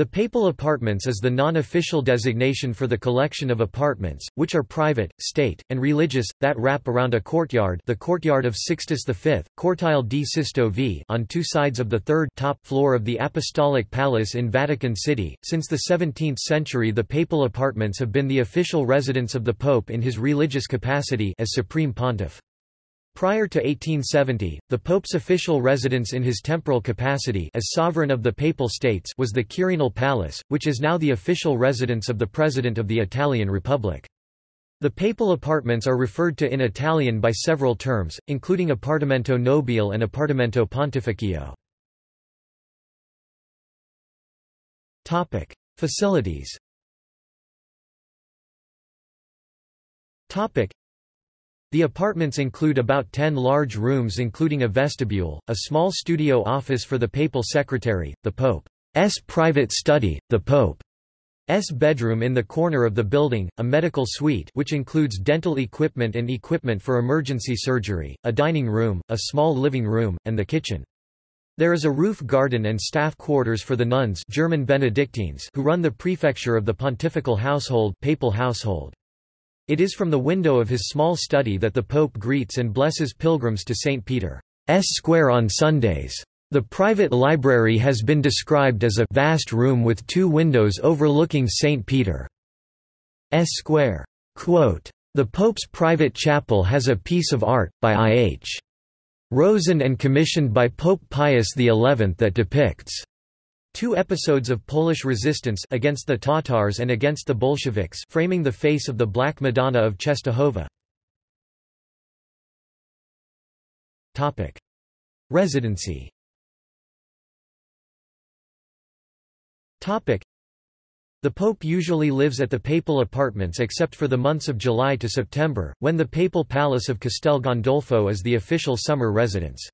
The papal apartments is the non-official designation for the collection of apartments, which are private, state, and religious, that wrap around a courtyard the courtyard of Sixtus V, Cortile di Sisto V on two sides of the third top floor of the Apostolic Palace in Vatican City. Since the 17th century the papal apartments have been the official residence of the Pope in his religious capacity as Supreme Pontiff. Prior to 1870, the Pope's official residence in his temporal capacity as sovereign of the Papal States was the Quirinal Palace, which is now the official residence of the President of the Italian Republic. The papal apartments are referred to in Italian by several terms, including Appartamento Nobile and Appartamento Pontificio. Facilities the apartments include about 10 large rooms including a vestibule, a small studio office for the papal secretary, the Pope's private study, the Pope's bedroom in the corner of the building, a medical suite which includes dental equipment and equipment for emergency surgery, a dining room, a small living room, and the kitchen. There is a roof garden and staff quarters for the nuns German Benedictines who run the prefecture of the pontifical household, papal household. It is from the window of his small study that the Pope greets and blesses pilgrims to St. Peter's Square on Sundays. The private library has been described as a vast room with two windows overlooking St. Peter's Square. Quote, the Pope's private chapel has a piece of art, by I. H. Rosen and commissioned by Pope Pius XI that depicts Two episodes of Polish resistance against the Tatars and against the Bolsheviks framing the face of the Black Madonna of Czestochowa. Topic: Residency Topic: the Pope usually lives at the papal apartments except for the months of July to September, when the papal palace of Castel Gandolfo is the official summer residence.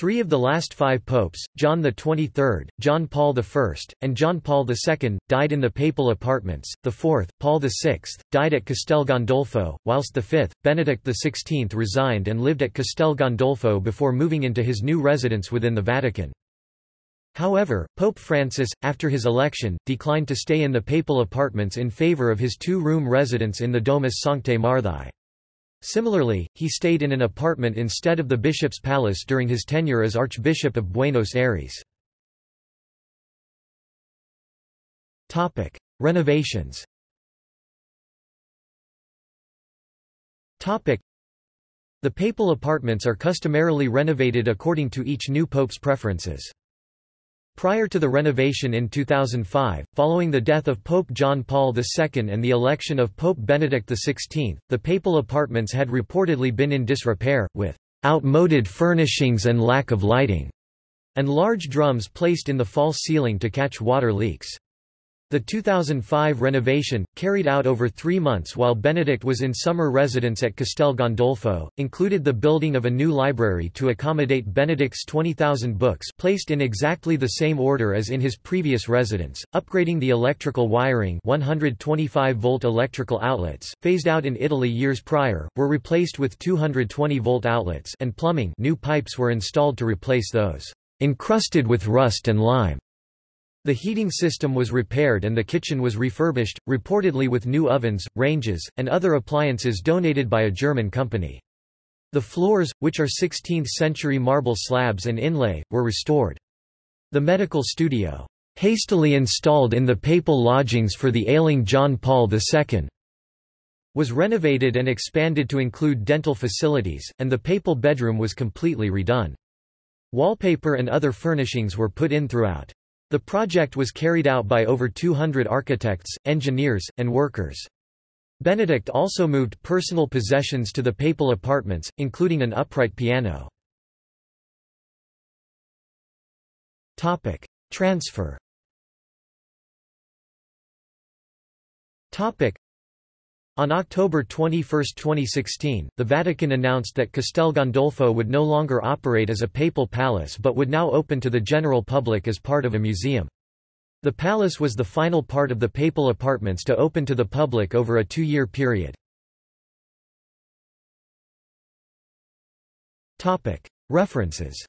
Three of the last five popes, John XXIII, John Paul I, and John Paul II, died in the papal apartments, the fourth, Paul VI, died at Castel Gandolfo, whilst the fifth, Benedict XVI resigned and lived at Castel Gandolfo before moving into his new residence within the Vatican. However, Pope Francis, after his election, declined to stay in the papal apartments in favour of his two-room residence in the Domus Sanctae Marthae. Similarly, he stayed in an apartment instead of the bishop's palace during his tenure as Archbishop of Buenos Aires. Renovations The papal apartments are customarily renovated according to each new pope's preferences. Prior to the renovation in 2005, following the death of Pope John Paul II and the election of Pope Benedict XVI, the papal apartments had reportedly been in disrepair, with outmoded furnishings and lack of lighting, and large drums placed in the false ceiling to catch water leaks. The 2005 renovation, carried out over three months while Benedict was in summer residence at Castel Gandolfo, included the building of a new library to accommodate Benedict's 20,000 books placed in exactly the same order as in his previous residence, upgrading the electrical wiring 125-volt electrical outlets, phased out in Italy years prior, were replaced with 220-volt outlets and plumbing new pipes were installed to replace those encrusted with rust and lime. The heating system was repaired and the kitchen was refurbished, reportedly with new ovens, ranges, and other appliances donated by a German company. The floors, which are 16th-century marble slabs and inlay, were restored. The medical studio, hastily installed in the papal lodgings for the ailing John Paul II, was renovated and expanded to include dental facilities, and the papal bedroom was completely redone. Wallpaper and other furnishings were put in throughout. The project was carried out by over 200 architects, engineers, and workers. Benedict also moved personal possessions to the papal apartments, including an upright piano. Transfer on October 21, 2016, the Vatican announced that Castel Gandolfo would no longer operate as a papal palace but would now open to the general public as part of a museum. The palace was the final part of the papal apartments to open to the public over a two-year period. References